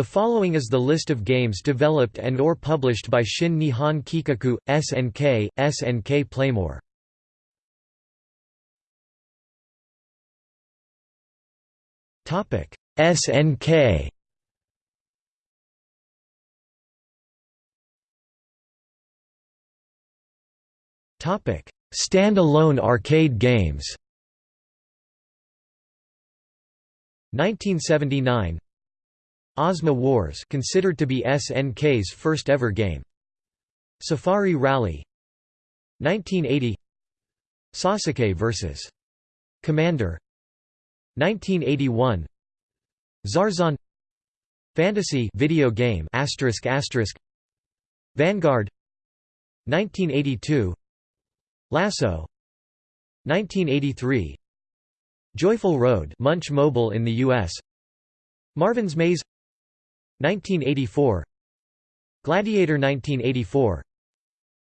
The following is the list of games developed and or published by Shin Nihon Kikaku, SNK, SNK Playmore. SNK Stand-alone arcade games 1979 Ozma Wars considered to be SNK's first ever game. Safari Rally 1980 Sasuke vs Commander 1981 Zarzon Fantasy video game asterisk asterisk. Vanguard 1982 Lasso 1983 Joyful Road Munch Mobile in the US Marvin's Maze 1984 Gladiator 1984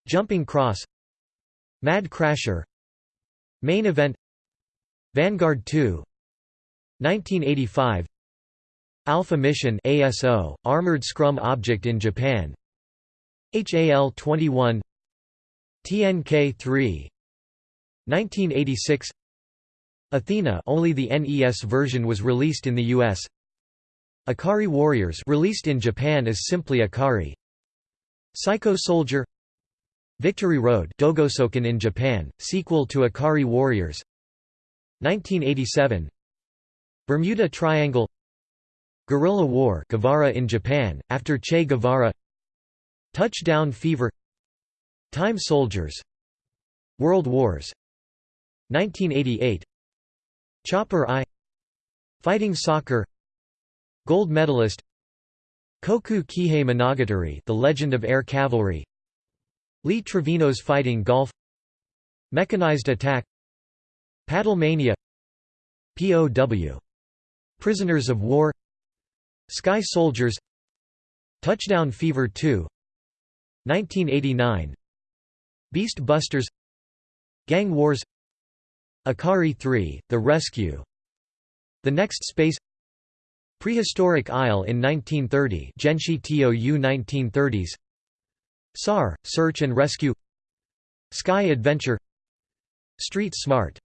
Jumping Cross. Mad Crasher. Main Event. Vanguard 2 1985 Alpha Mission ASO Armored Scrum Object in Japan. HAL 21 TNK 3 1986 Athena only the NES version was released in the US Ikari Warriors released in Japan as simply Ikari. Psycho Soldier. Victory Road Dogosoken in Japan, sequel to Ikari Warriors. 1987 Bermuda Triangle. Guerrilla War Guevara in Japan, after Che Guevara. Touchdown Fever. Time Soldiers. World Wars. 1988 Chopper I Fighting Soccer Gold medalist Koku Kihei Monogatari The Legend of Air Cavalry Lee Trevino's Fighting Golf Mechanized Attack Paddlemania POW Prisoners of War Sky Soldiers Touchdown Fever 2 1989 Beast Busters Gang Wars Ikari 3, The Rescue The Next Space Prehistoric Isle in 1930 Genshi TOU 1930s SAR, Search and Rescue. Sky Adventure. Street Smart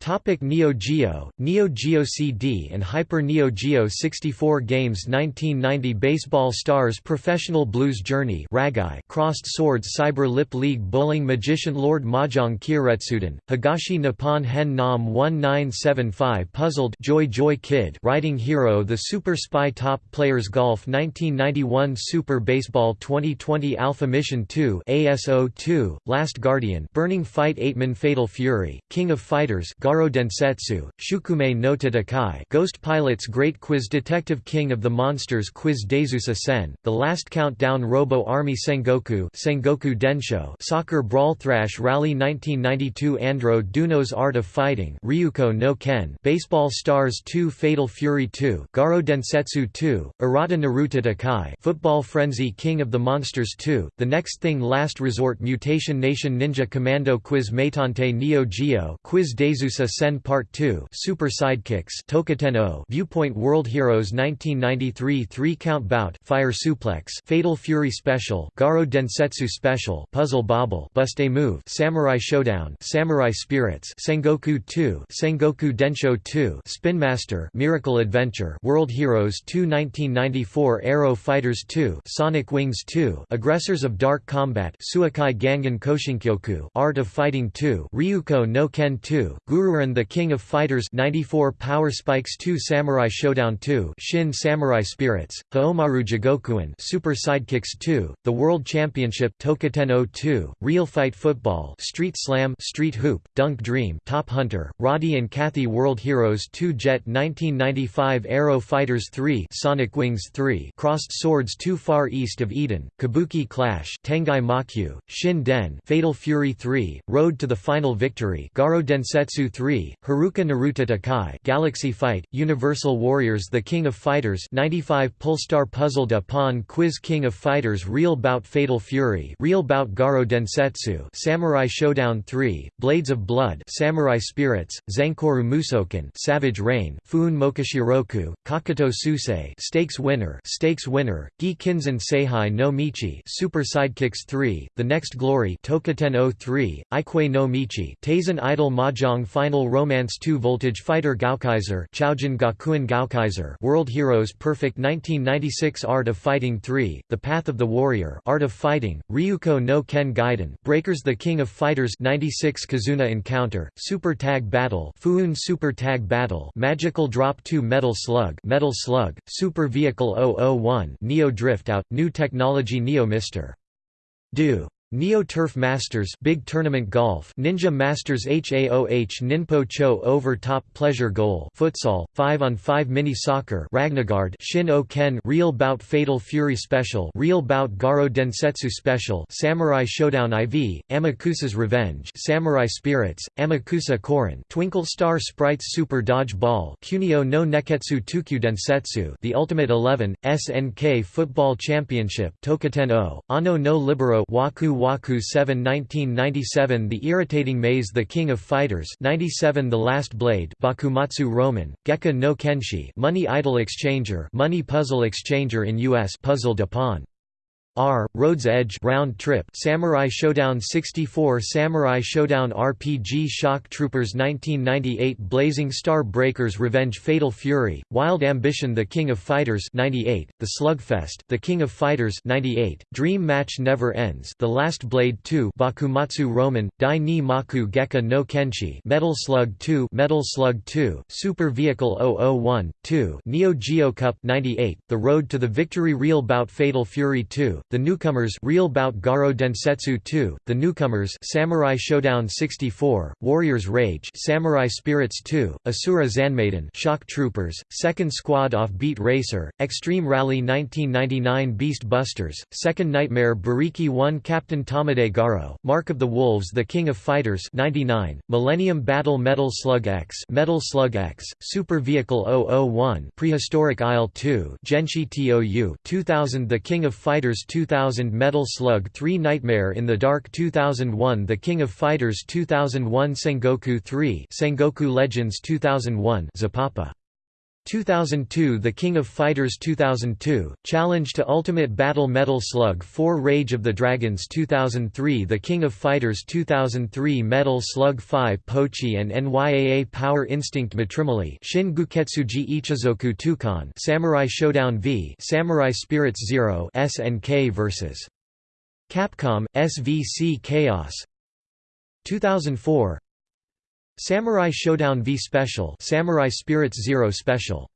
Topic Neo Geo, Neo Geo CD and Hyper Neo Geo 64 games 1990 Baseball Stars Professional Blues Journey Ragai Crossed Swords Cyber Lip League Bowling Magician Lord Mahjong Kyoretsuden, Higashi Nippon Hen Nam 1975 Puzzled Joy Joy Kid Riding Hero The Super Spy Top Players Golf 1991 Super Baseball 2020 Alpha Mission 2 ASO 2, Last Guardian Burning Fight 8 Fatal Fury, King of Fighters Garo Densetsu, Shukume no Tadakai Ghost Pilot's Great Quiz Detective King of the Monsters Quiz Dezusa Sen, The Last Countdown Robo Army Sengoku Sengoku Densho Soccer Brawl Thrash Rally 1992 Andro Dunos Art of Fighting Ryuko no Ken Baseball Stars 2 Fatal Fury 2 Garo Densetsu 2, Arata Naruto Takai Football Frenzy King of the Monsters 2, The Next Thing Last Resort Mutation Nation Ninja Commando Quiz Meitante Neo Geo Quiz Dezusa Yakuza Sen Part 2 Super Sidekicks Tokuten Viewpoint World Heroes 1993 3 Count Bout Fire Suplex Fatal Fury Special Garo Densetsu Special Puzzle Bobble Bust a Move Samurai Showdown Samurai Spirits Sengoku 2 Sengoku Densho 2 Spin Master Miracle Adventure World Heroes 2 1994 Aero Fighters 2 Sonic Wings 2 Aggressors of Dark Combat Suikai Gangan Koshinkyoku Art of Fighting 2 Ryuko no Ken 2 Guru Gururan the King of Fighters 94 Power Spikes 2 Samurai Showdown 2 Shin Samurai Spirits, Haomaru Jigokuin Super Sidekicks 2, The World Championship Tokuten 2, Real Fight Football Street Slam Street Hoop, Dunk Dream Top Hunter, Roddy and Kathy World Heroes 2 Jet 1995 Aero Fighters 3 Sonic Wings 3 Crossed Swords 2 Far East of Eden, Kabuki Clash Tengai Makyu, Shin Den Fatal Fury 3, Road to the Final Victory Garo Densetsu 3, Haruka Naruto Takai Galaxy Fight, Universal Warriors The King of Fighters 95 Polestar Puzzle de Pon Quiz King of Fighters Real Bout Fatal Fury Real Bout Garo Densetsu Samurai Showdown 3, Blades of Blood Samurai Spirits, Zankoru Musoken Savage Reign Fun Mokashiroku, Kakuto Susei Stakes Winner Stakes Winner, Gi Kinzen Seihai no Michi Super Sidekicks 3, The Next Glory Tokaten 03, Ikue no Michi Idol Mahjong Final Romance 2 Voltage Fighter Gaokaiser World Heroes Perfect 1996 Art of Fighting 3, The Path of the Warrior Art of Fighting, Ryuko no Ken Gaiden Breakers The King of Fighters 96 Kizuna Encounter, Super Tag Battle Fuun Super Tag Battle Magical Drop 2 Metal Slug Metal Slug, Super Vehicle 001 Neo Drift Out, New Technology Neo Mr. Do Neo Turf Masters Big Tournament Golf Ninja Masters HAOH Ninpo Cho Over Top Pleasure Goal Futsal 5 on 5 Mini Soccer Ragnagard Shin O Ken Real Bout Fatal Fury Special Real Bout Garo Densetsu Special Samurai Showdown IV Amakusa's Revenge Samurai Spirits Amakusa Korin Twinkle Star Sprites Super Dodge Ball Kunio no Neketsu Tukyu Densetsu The Ultimate 11 SNK Football Championship Tokaten O Ano no Libero Waku Waku 7 1997 The Irritating Maze The King of Fighters 97 The Last Blade Bakumatsu Roman, Gekka no Kenshi Money Idol Exchanger Money Puzzle Exchanger in US Puzzle de R. Road's Edge Round Trip Samurai Showdown 64 Samurai Showdown RPG Shock Troopers 1998 Blazing Star Breakers Revenge Fatal Fury, Wild Ambition The King of Fighters 98, The Slugfest The King of Fighters 98, Dream Match Never Ends The Last Blade 2 Bakumatsu Roman, Dai ni Maku Gekka no Kenshi Metal Slug 2 Metal Slug 2, Super Vehicle 001, 2 Neo Geo Cup 98, The Road to the Victory Real Bout Fatal Fury 2 the Newcomers Real Bout Garo Densetsu 2, The Newcomers Samurai Showdown 64, Warriors Rage Samurai Spirits 2, Asura Zanmaiden Shock Troopers, Second Squad Off Beat Racer, Extreme Rally 1999 Beast Busters, Second Nightmare Bariki 1 Captain Tamade Garo, Mark of the Wolves The King of Fighters 99, Millennium Battle Metal Slug X Metal Slug X, Super Vehicle 001 Prehistoric Isle 2 Genshi TOU 2000 The King of Fighters 2000 Metal Slug 3 Nightmare in the Dark 2001 The King of Fighters 2001 Sengoku 3 Sengoku Legends 2001 Zapapa 2002 The King of Fighters 2002, Challenge to Ultimate Battle Metal Slug 4 Rage of the Dragons 2003 The King of Fighters 2003 Metal Slug 5 Pochi and NYAA Power Instinct Matrimony Shin Guketsuji Ichizoku Tukan Samurai Showdown V Samurai Spirits Zero SNK vs. Capcom, SVC Chaos 2004 Samurai Showdown V Special Samurai Spirits Zero Special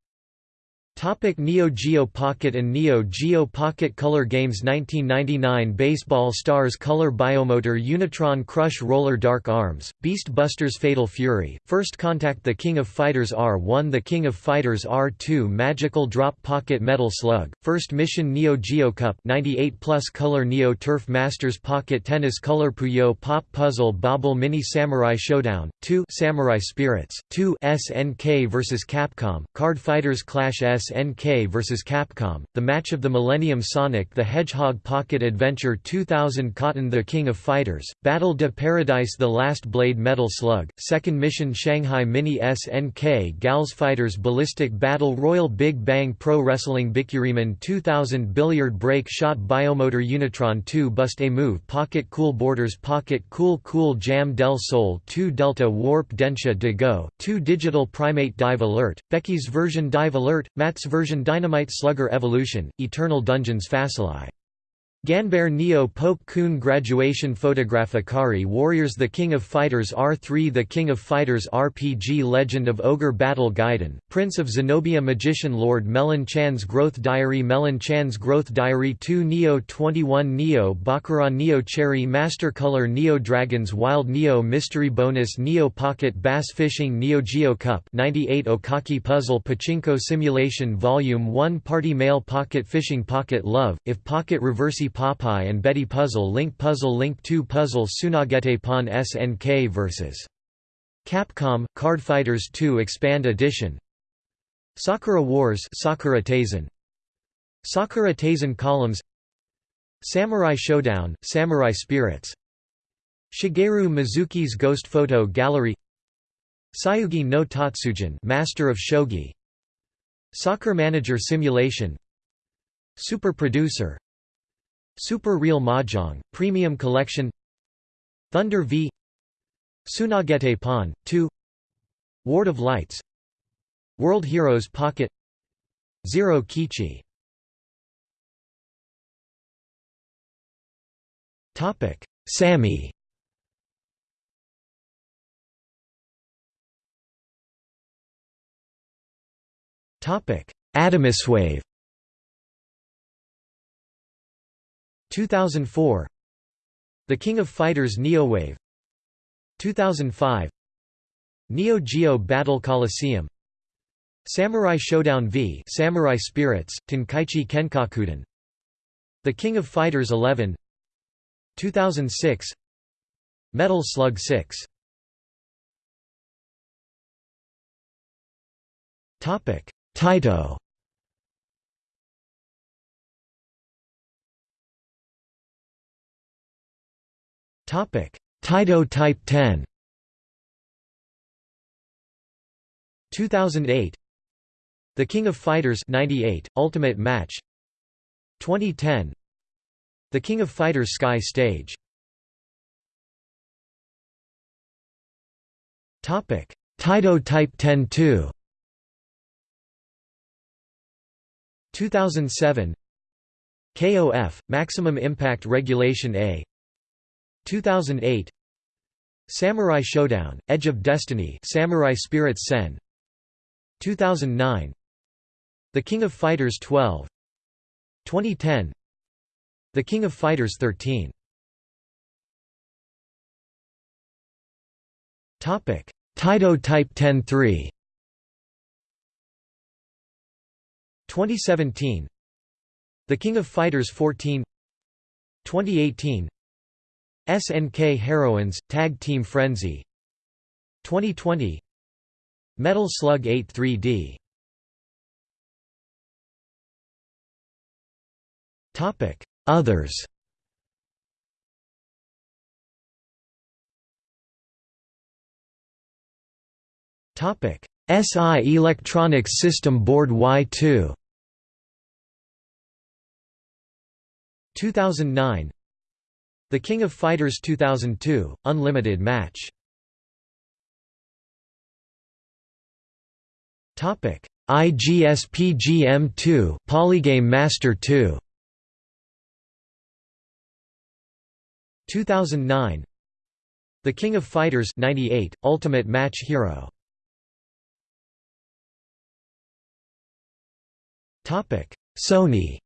Topic Neo Geo Pocket and Neo Geo Pocket Color Games 1999 Baseball Stars Color Biomotor Unitron Crush Roller Dark Arms, Beast Busters Fatal Fury, First Contact The King of Fighters R1 The King of Fighters R2 Magical Drop Pocket Metal Slug, First Mission Neo Geo Cup 98 Plus Color Neo Turf Masters Pocket Tennis Color Puyo Pop Puzzle Bobble Mini Samurai Showdown, 2 Samurai Spirits, 2 SNK vs Capcom, Card Fighters Clash S SNK vs Capcom, The Match of the Millennium Sonic the Hedgehog Pocket Adventure 2000 Cotton the King of Fighters, Battle de Paradise The Last Blade Metal Slug, Second Mission Shanghai Mini SNK Gals Fighters Ballistic Battle Royal Big Bang Pro Wrestling Bikuriman 2000 Billiard Break Shot Biomotor Unitron 2 Bust a Move Pocket Cool Borders Pocket Cool Cool Jam Del Sol 2 Delta Warp Densha de Go, 2 Digital Primate Dive Alert, Becky's version Dive Alert, Matt's version Dynamite Slugger Evolution, Eternal Dungeons Facili Ganbare Neo Pope Kun Graduation Photograph Ikari Warriors The King of Fighters R3 The King of Fighters RPG Legend of Ogre Battle Gaiden, Prince of Zenobia Magician Lord Melon Chan's Growth Diary Melon Chan's Growth Diary 2 Neo 21 Neo Bakura Neo Cherry Master Color Neo Dragons Wild Neo Mystery Bonus Neo Pocket Bass Fishing Neo Geo Cup 98 Okaki Puzzle Pachinko Simulation Volume 1 Party Mail Pocket Fishing Pocket Love, If Pocket Reversi Popeye and Betty Puzzle Link Puzzle Link 2 Puzzle Tsunagete Pon SNK vs. Capcom Card Fighters 2 Expand Edition. Sakura Wars Sakura Taisen Sakura Taisen Columns. Samurai Showdown Samurai Spirits. Shigeru Mizuki's Ghost Photo Gallery. Shogi no Tatsujin Master of Shogi. Soccer Manager Simulation. Super Producer Super Real Mahjong Premium Collection Thunder V Tsunagete Pon 2 Ward of Lights World Heroes Pocket Zero Kichi. Topic Atomiswave 2004 The King of Fighters Neowave 2005 Neo Geo Battle Coliseum. Samurai Showdown V Samurai Spirits, Tenkaichi Kenkakuden The King of Fighters 11 2006 Metal Slug 6 Topic. Taito Taito Type 10 2008 The King of Fighters 98 Ultimate Match. 2010 The King of Fighters Sky Stage. Topic. Taito Type 10 2 2007 KOF Maximum Impact Regulation A 2008 Samurai Showdown Edge of Destiny Samurai Spirits Sen. 2009 The King of Fighters 12 2010 The King of Fighters 13 Topic. Taito Type 10-3 2017 The King of Fighters 14 2018 SNK Heroines Tag Team Frenzy. 2020 Metal Slug 8 3D Topic Others. Topic SI Electronics System Board Y2 2009 The King of Fighters 2002, Unlimited Match. Topic: IGSPGM2 Polygame Master 2 2009 The King of Fighters 98 Ultimate Match Hero. Topic. Sony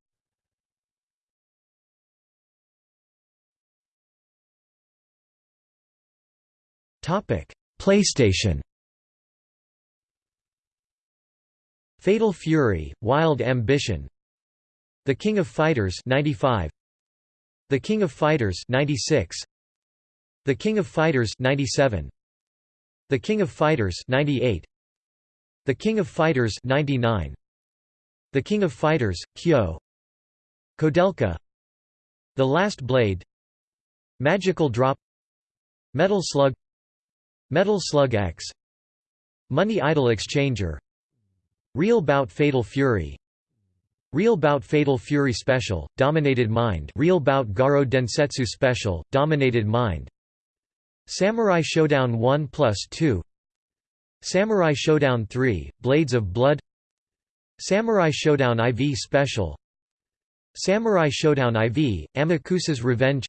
PlayStation. Fatal Fury: Wild Ambition. The King of Fighters 95. The King of Fighters 96. The King of Fighters 97. The King of Fighters 98. The King of Fighters 99. The King of Fighters Kyo. Koudelka. The Last Blade. Magical Drop. Metal Slug Metal Slug X. Money Idol Exchanger. Real Bout Fatal Fury. Real Bout Fatal Fury Special, Dominated Mind. Real Bout Garo Densetsu Special, Dominated Mind. Samurai Showdown 1 plus 2 Samurai Showdown 3, Blades of Blood. Samurai Showdown IV Special. Samurai Showdown IV, Amakusa's Revenge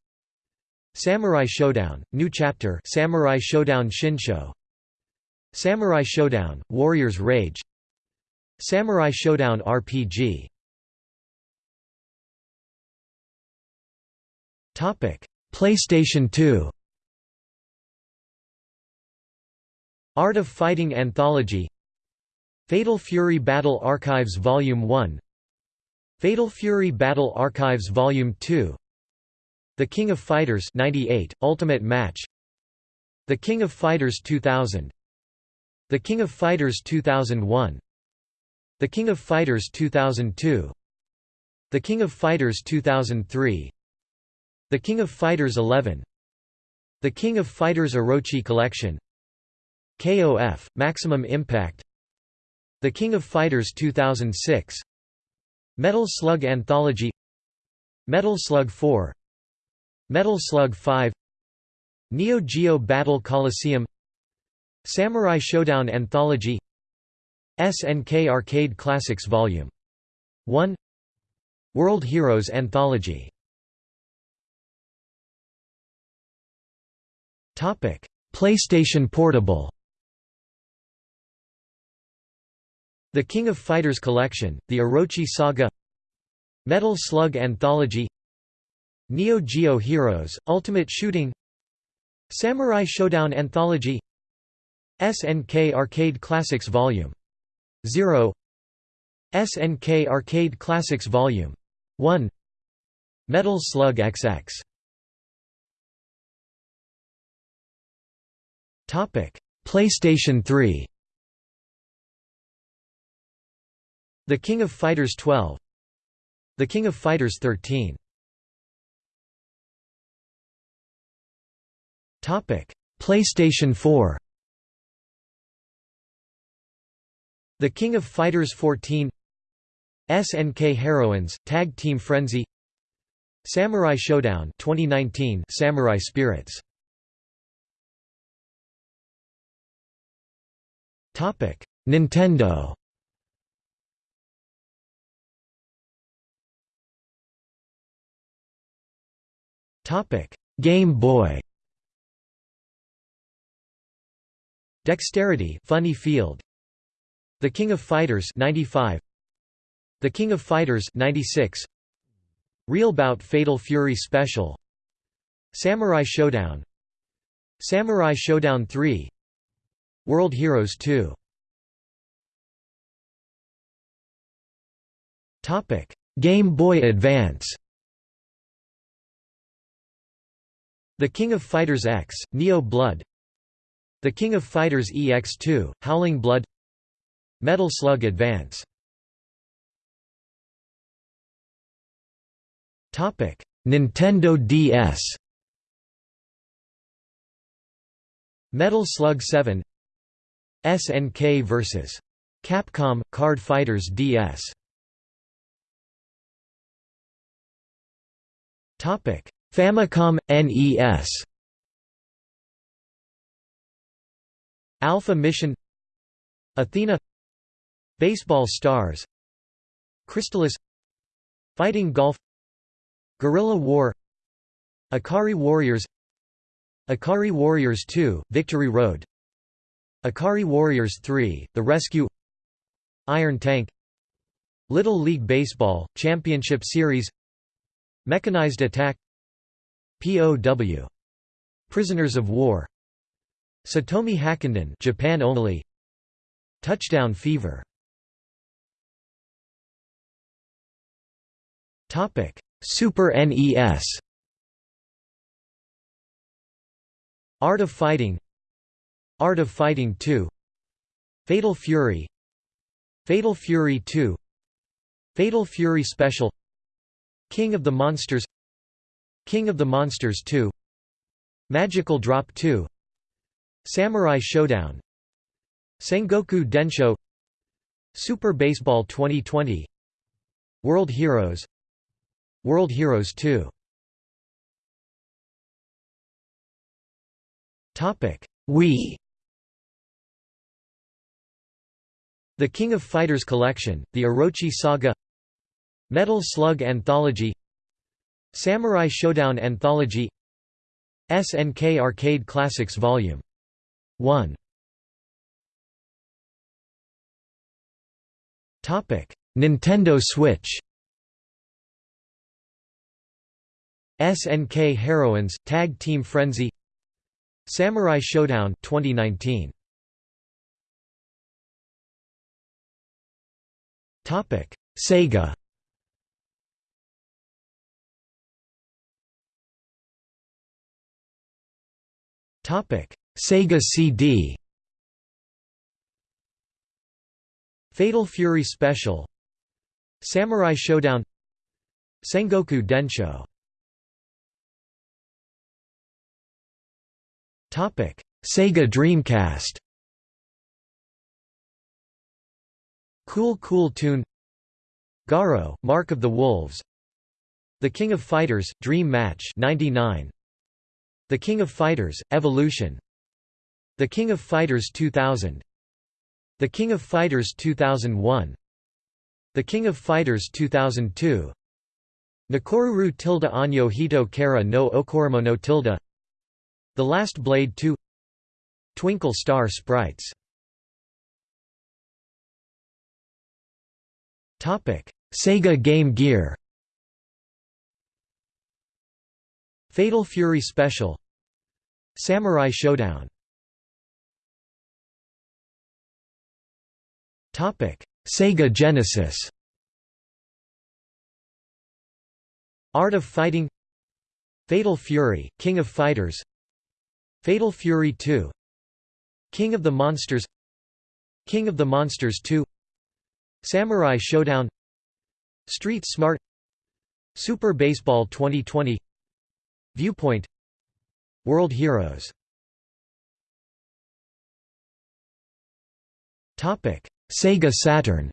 Samurai Showdown, New Chapter Samurai Showdown Shinsho. Samurai Showdown, Warrior's Rage. Samurai Showdown RPG PlayStation 2 Art of Fighting Anthology. Fatal Fury Battle Archives Volume 1 Fatal Fury Battle Archives Volume 2 the King of Fighters 98, Ultimate Match. The King of Fighters 2000 The King of Fighters 2001 The King of Fighters 2002 The King of Fighters 2003 The King of Fighters 11 The King of Fighters Orochi Collection. KOF, Maximum Impact. The King of Fighters 2006 Metal Slug Anthology. Metal Slug 4 Metal Slug 5 Neo Geo Battle Coliseum Samurai Showdown Anthology SNK Arcade Classics Vol. 1 World Heroes Anthology PlayStation Portable The King of Fighters Collection, The Orochi Saga Metal Slug Anthology Neo Geo Heroes, Ultimate Shooting Samurai Showdown Anthology SNK Arcade Classics Vol. 0 SNK Arcade Classics Vol. 1 Metal Slug XX PlayStation 3 The King of Fighters 12 The King of Fighters 13 PlayStation 4 The King of Fighters 14 SNK Heroines Tag Team Frenzy. Samurai Showdown 2019 Samurai Spirits. Topic. Nintendo. Topic. Game Boy Dexterity Funny Field. The King of Fighters 95 The King of Fighters 96 Real Bout Fatal Fury Special. Samurai Showdown. Samurai Showdown 3 World Heroes 2 Topic. Game Boy Advance. The King of Fighters X Neo Blood The King of Fighters EX2 Howling Blood. Metal Slug Advance. Nintendo DS Metal Slug 7 SNK vs. Capcom – Card Fighters DS Famicom – NES Alpha Mission Athena Baseball Stars Crystalis Fighting Golf Guerrilla War Ikari Warriors Ikari Warriors 2, Victory Road Ikari Warriors 3, The Rescue Iron Tank Little League Baseball, Championship Series Mechanized Attack POW. Prisoners of War Satomi Hakkenden Japan only Touchdown Fever Topic: Super NES. Art of Fighting. Art of Fighting 2. Fatal Fury. Fatal Fury 2. Fatal Fury Special. King of the Monsters. King of the Monsters 2. Magical Drop 2. Samurai Showdown. Sengoku Densho. Super Baseball 2020. World Heroes. World Heroes 2 Topic. Wii. The King of Fighters Collection, The Orochi Saga. Metal Slug Anthology. Samurai Showdown Anthology. SNK Arcade Classics Vol. 1 Topic: Nintendo Switch. SNK Heroines Tag Team Frenzy. Samurai Showdown 2019 Topic. Sega. Topic Sega CD Fatal Fury Special. Samurai Showdown. Sengoku Densho. Topic: Sega Dreamcast. Cool Cool Tune. Garo, Mark of the Wolves. The King of Fighters, Dream Match 99. The King of Fighters, Evolution The King of Fighters 2000 The King of Fighters 2001 The King of Fighters 2002 Nakoruru tilde Anyo Hito Kara no Okoromono tilde The Last Blade 2 Twinkle Star Sprites. Sega Game Gear. Fatal Fury Special. Samurai Shodown Sega Genesis. Art of Fighting. Fatal Fury, King of Fighters. Fatal Fury 2 King of the Monsters. King of the Monsters 2 Samurai Showdown. Street Smart. Super Baseball 2020 Viewpoint. World Heroes Sega Saturn.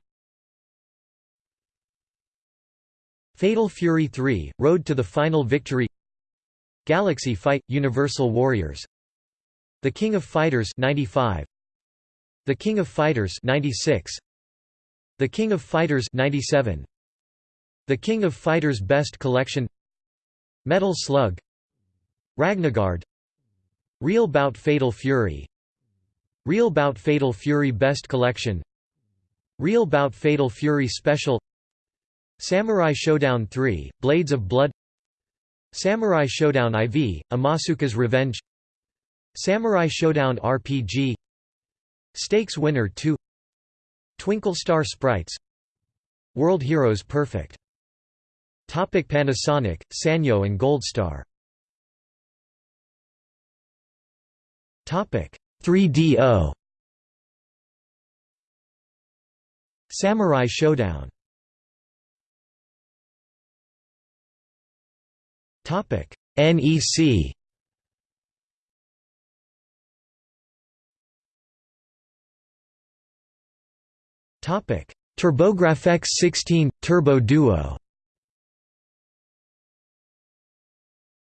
Fatal Fury 3, Road to the Final Victory. Galaxy Fight – Universal Warriors. The King of Fighters 95 The King of Fighters 96 The King of Fighters 97 The King of Fighters Best Collection. Metal Slug. Ragnagard Real Bout Fatal Fury. Real Bout Fatal Fury Best Collection Real Bout Fatal Fury Special Samurai Showdown 3, Blades of Blood Samurai Showdown IV, Amakusa's Revenge Samurai Showdown RPG Stakes Winner 2 Twinkle Star Sprites World Heroes Perfect. Topic Panasonic, Sanyo and Goldstar. Topic 3DO Samurai Showdown. Topic NEC Topic TurboGrafx 16 Turbo Duo.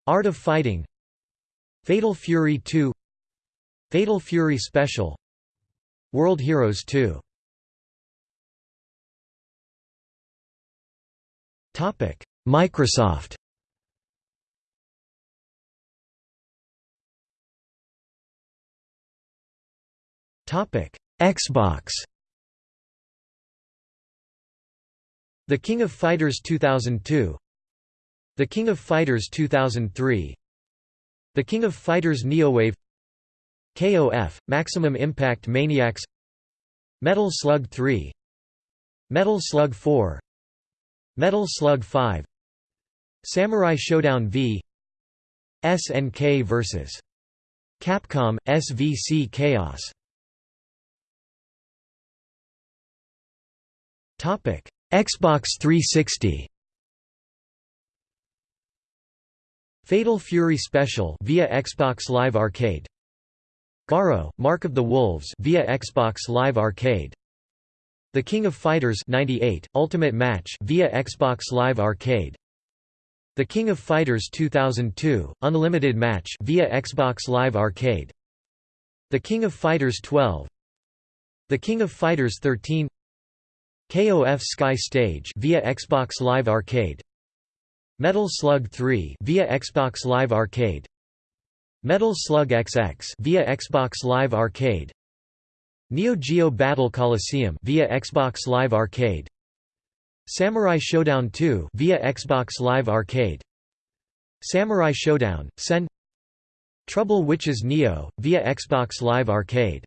Art of Fighting. Fatal Fury 2 Fatal Fury Special. World Heroes 2 Microsoft. Xbox. The King of Fighters 2002 The King of Fighters 2003 The King of Fighters Neowave. KOF, Maximum Impact Maniacs. Metal Slug 3 Metal Slug 4 Metal Slug 5 Samurai Showdown V SNK vs. Capcom, SVC Chaos. Xbox 360 Fatal Fury Special via Xbox Live Arcade. Garo, Mark of the Wolves via Xbox Live Arcade The King of Fighters 98 Ultimate Match via Xbox Live Arcade. The King of Fighters 2002 Unlimited Match via Xbox Live Arcade. The King of Fighters 12 The King of Fighters 13 KOF Sky Stage via Xbox Live Arcade. Metal Slug 3 via Xbox Live Arcade. Metal Slug XX via Xbox Live Arcade Neo Geo Battle Coliseum via Xbox Live Arcade. Samurai Showdown 2 via Xbox Live Arcade. Samurai Showdown Sen. Trouble Witches Neo via Xbox Live Arcade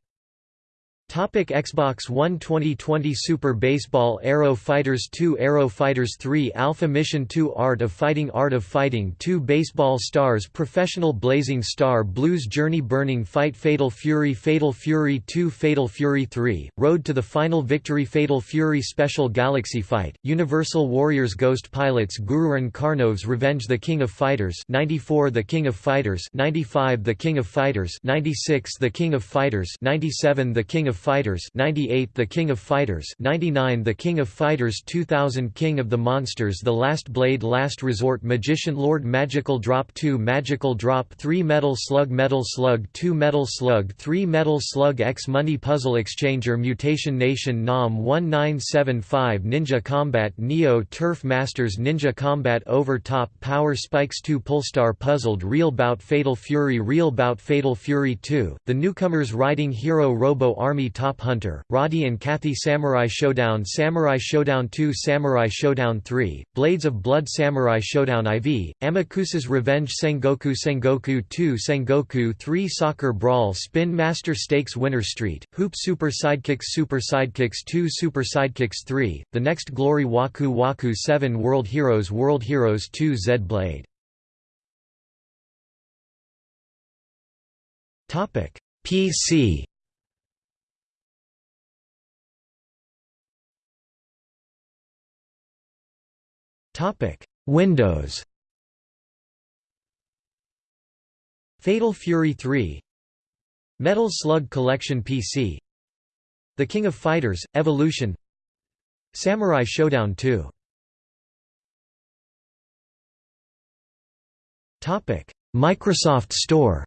Topic Xbox One 2020 Super Baseball Aero Fighters 2 Aero Fighters 3 Alpha Mission 2 Art of Fighting Art of Fighting 2 Baseball Stars Professional Blazing Star Blues Journey Burning Fight Fatal Fury Fatal Fury 2 Fatal Fury 3 Road to the Final Victory Fatal Fury Special Galaxy Fight Universal Warriors Ghost Pilots Gurren Karnov's Revenge The King of Fighters 94 The King of Fighters 95 The King of Fighters 96 The King of Fighters 97 The King of of Fighters 98 The King of Fighters 99 The King of Fighters 2000 King of the Monsters The Last Blade Last Resort Magician Lord Magical Drop 2 Magical Drop 3 Metal Slug Metal Slug 2 Metal Slug 3 Metal Slug X Money Puzzle Exchanger Mutation Nation NAM 1975 Ninja Combat Neo Turf Masters Ninja Combat Over Top Power Spikes 2 Polestar Puzzled Real Bout Fatal Fury Real Bout Fatal Fury 2 The Newcomers Riding Hero Robo Army Top Hunter, Roddy and Kathy Samurai Showdown Samurai Showdown 2 Samurai Showdown 3, Blades of Blood Samurai Showdown IV, Amakusa's Revenge Sengoku Sengoku 2 Sengoku 3 Soccer Brawl Spin Master Stakes Winner Street, Hoop Super Sidekicks Super Sidekicks 2 Super Sidekicks 3, The Next Glory Waku Waku 7 World Heroes World Heroes 2 Z Blade. PC Topic: Windows. Fatal Fury 3 Metal Slug Collection PC The King of Fighters – Evolution. Samurai Showdown 2 Topic: Microsoft Store.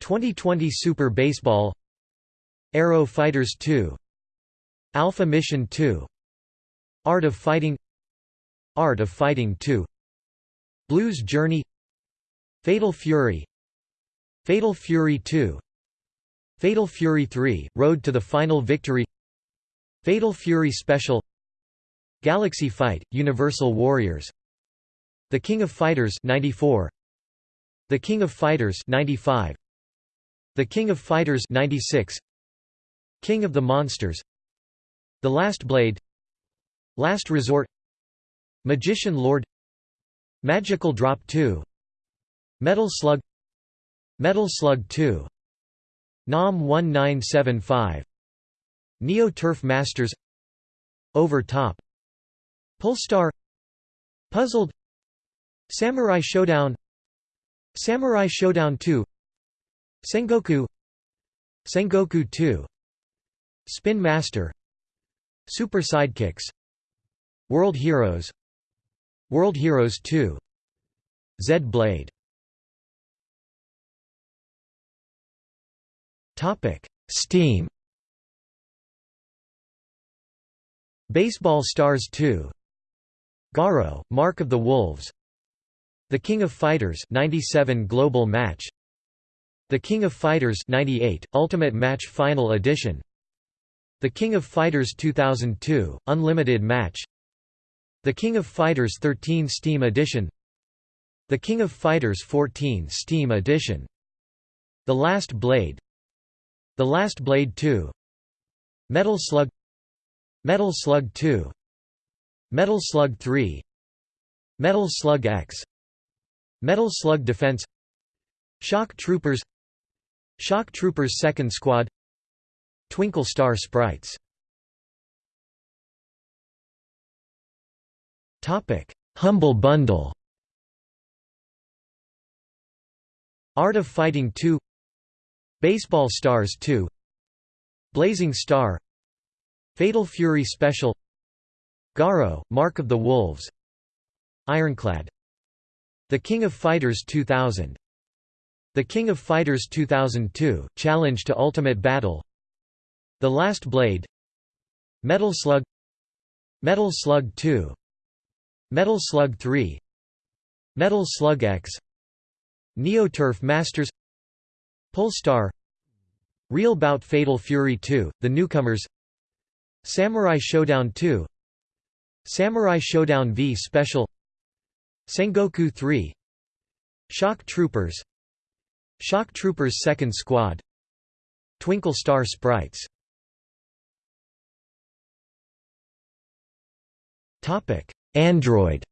2020 Super Baseball. Aero Fighters 2 Alpha Mission 2 Art of Fighting Art of Fighting 2 Blues Journey Fatal Fury Fatal Fury 2 Fatal Fury 3 – Road to the Final Victory Fatal Fury Special Galaxy Fight – Universal Warriors The King of Fighters 94 The King of Fighters 95 The King of Fighters 96 King of the Monsters The Last Blade Last Resort Magician Lord Magical Drop 2 Metal Slug Metal Slug 2 NAM 1975 Neo Turf Masters Over Top Polestar Puzzled Samurai Showdown Samurai Showdown 2 Sengoku Sengoku 2 Spin Master Super Sidekicks World Heroes World Heroes 2 Zed Blade. Steam. Baseball Stars 2 Garo, Mark of the Wolves. The King of Fighters 97 Global Match. The King of Fighters 98 Ultimate Match Final Edition. The King of Fighters 2002 Unlimited Match the King of Fighters 13 Steam Edition. The King of Fighters 14 Steam Edition. The Last Blade. The Last Blade 2 Metal Slug. Metal Slug 2 Metal Slug 3 Metal Slug X. Metal Slug Defense. Shock Troopers. Shock Troopers 2nd Squad. Twinkle Star Sprites Humble Bundle Art of Fighting 2 Baseball Stars 2 Blazing Star. Fatal Fury Special. Garo, Mark of the Wolves. Ironclad. The King of Fighters 2000 The King of Fighters 2002, Challenge to Ultimate Battle. The Last Blade. Metal Slug. Metal Slug 2 Metal Slug 3 Metal Slug X Neoturf Masters Polestar Real Bout Fatal Fury 2, The Newcomers Samurai Showdown 2 Samurai Showdown V Special Sengoku 3 Shock Troopers Shock Troopers 2nd Squad Twinkle Star Sprites Android.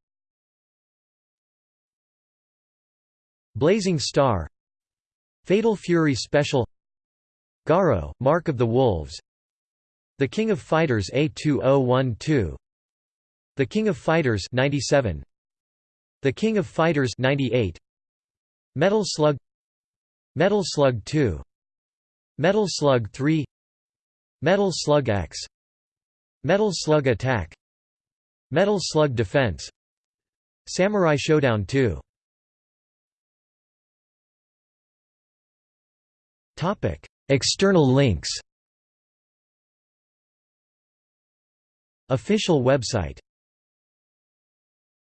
Blazing Star. Fatal Fury Special. Garo, Mark of the Wolves. The King of Fighters A2012 The King of Fighters 97 The King of Fighters 98 Metal Slug. Metal Slug 2 Metal Slug 3 Metal Slug X. Metal Slug Attack Metal Slug Defense. Samurai Shodown 2 External links. Official website